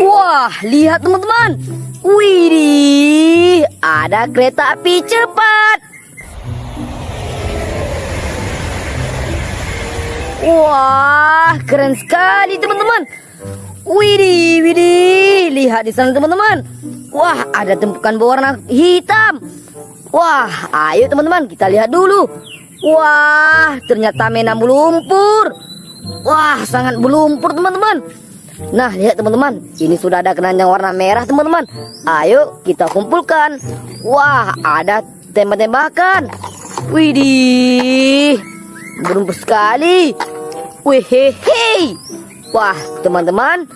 Wah, lihat teman-teman. Widih, ada kereta api cepat. Wah, keren sekali teman-teman. Widih, widih, lihat di sana teman-teman. Wah, ada tumpukan berwarna hitam. Wah, ayo teman-teman kita lihat dulu. Wah, ternyata mainan lumpur. Wah, sangat berlumpur teman-teman. Nah, lihat teman-teman, ini sudah ada keranjang warna merah teman-teman. Ayo kita kumpulkan. Wah, ada tembak-tembakan. Widih, berlumpur sekali. Wehehe. Wah, teman-teman,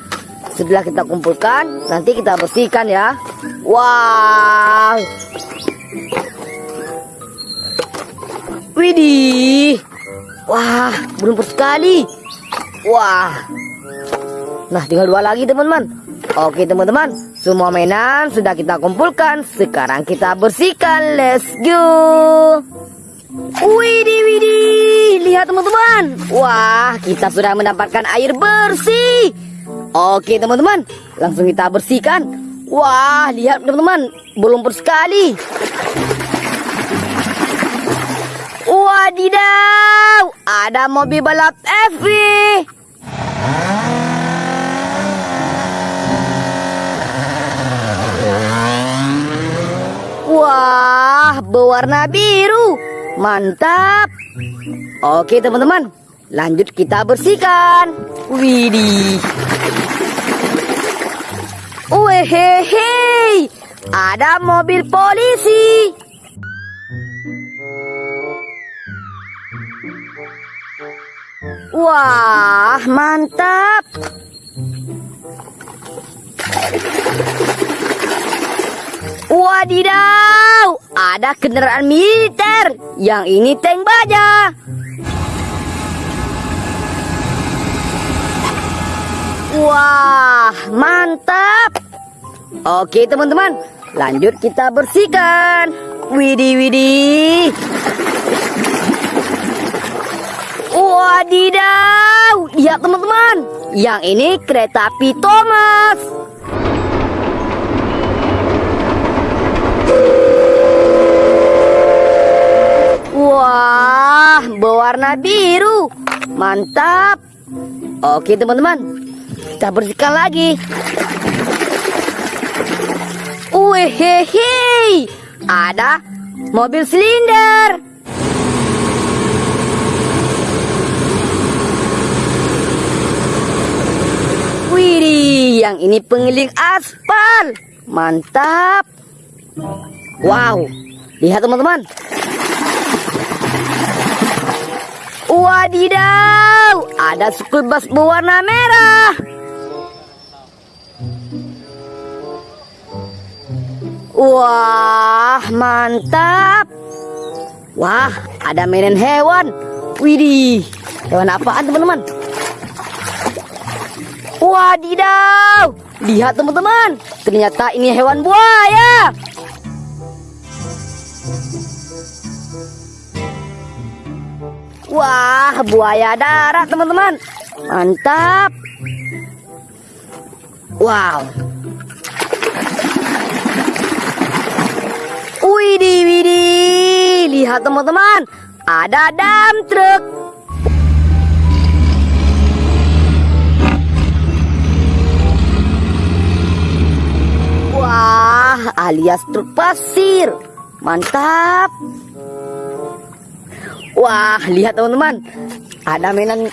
setelah kita kumpulkan, nanti kita bersihkan ya. Wow. Widih. Wah, berlumpur sekali. Wah. Nah, tinggal dua lagi, teman-teman. Oke, teman-teman. Semua mainan sudah kita kumpulkan. Sekarang kita bersihkan. Let's go. Widih, widih. Lihat, teman-teman. Wah, kita sudah mendapatkan air bersih. Oke, teman-teman. Langsung kita bersihkan. Wah, lihat, teman-teman. Berlumpur sekali. Wadidaw, ada mobil balap FV. Wah, berwarna biru. Mantap. Oke, teman-teman. Lanjut kita bersihkan. Widih. Wehehe. Ada mobil polisi. Wah, mantap. Wadidaw, ada kendaraan militer. Yang ini tank baja. Wah, mantap. Oke, teman-teman. Lanjut kita bersihkan. Widih, widih. Wadidaw, lihat teman-teman. Yang ini kereta api Thomas. Wah, berwarna biru. Mantap. Oke teman-teman, kita bersihkan lagi. Wehehe, ada mobil silinder. Widih, yang ini pengiling aspal. Mantap. Wow, lihat teman-teman. Wadidaw, ada school bus berwarna merah. Wah, mantap. Wah, ada mainan hewan. Widih, hewan apaan teman-teman? Wadidaw! Lihat teman-teman, ternyata ini hewan buaya. Wah, buaya darat teman-teman. Mantap. Wow. Widih, widih. Lihat teman-teman, ada dam truk. Wah, alias truk pasir. Mantap. Wah, lihat teman-teman. Ada mainan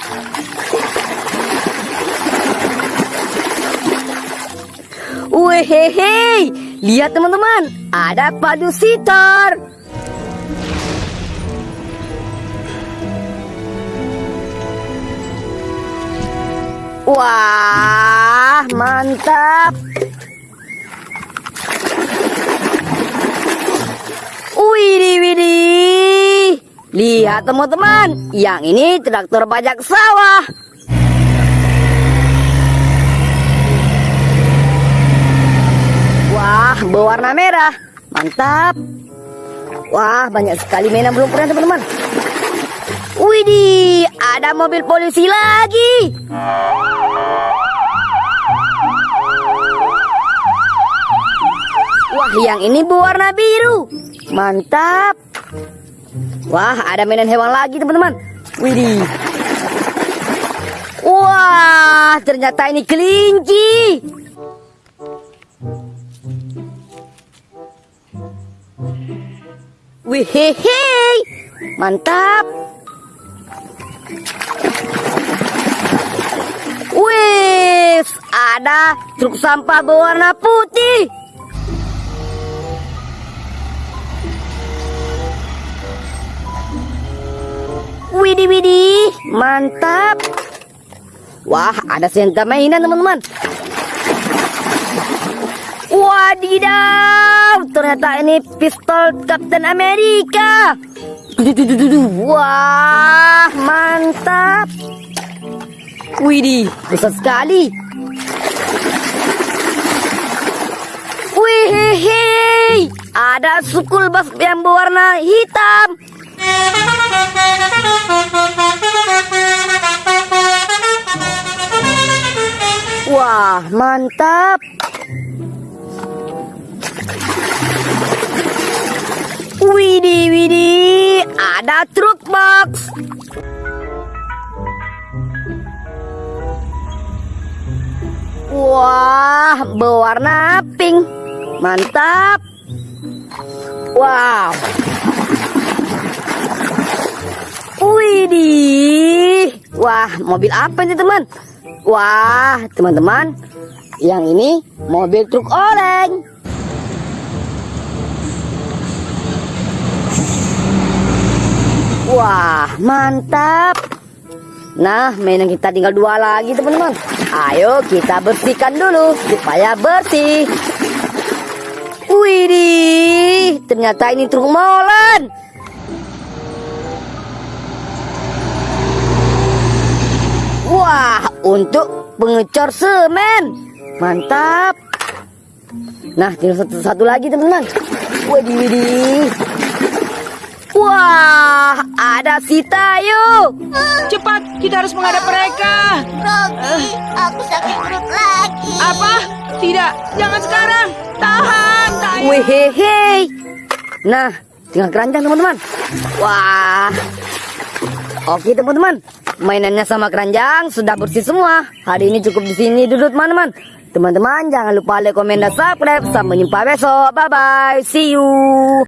Wehehe, lihat teman-teman, ada padu sitar. Wah, mantap. Widih, widih. Lihat teman-teman, yang ini traktor pajak sawah. Wah, berwarna merah. Mantap. Wah, banyak sekali mainan belum pernah teman-teman. Widih, ada mobil polisi lagi. Wah, yang ini berwarna biru. Mantap. Wah, ada mainan hewan lagi, teman-teman. Widih. Wah, ternyata ini kelinci. Wihehe. Mantap. Wih, ada truk sampah berwarna putih. Widih widih, mantap. Wah, ada senjata mainan teman-teman. Wadidaw, ternyata ini pistol Captain duh. Wah, mantap. Widih, besar sekali. Wih, ada sukul bas yang berwarna hitam. Mantap. Widih, widih, ada truk box. Wah, berwarna pink. Mantap. Wow. Widih. Wah, mobil apa ini teman? Wah, teman-teman. Yang ini mobil truk oleng. Wah, mantap. Nah, mainan kita tinggal dua lagi, teman-teman. Ayo kita bersihkan dulu supaya bersih. Widih, ternyata ini truk molen. Wah, untuk pengecor semen. Mantap. Nah, tinggal satu, satu lagi, teman-teman. Widih, widih. Wah, ada si Tayo. Cepat, kita harus menghadap mereka. Rocky, aku sakit perut lagi. Apa? Tidak, jangan sekarang. Tahan, tahan. Wehehe. Nah, tinggal keranjang teman-teman. Wah. Oke teman-teman, mainannya sama keranjang sudah bersih semua. Hari ini cukup di sini dulu teman-teman. Teman-teman jangan lupa like, komen, dan subscribe. Sampai jumpa besok. Bye bye. See you.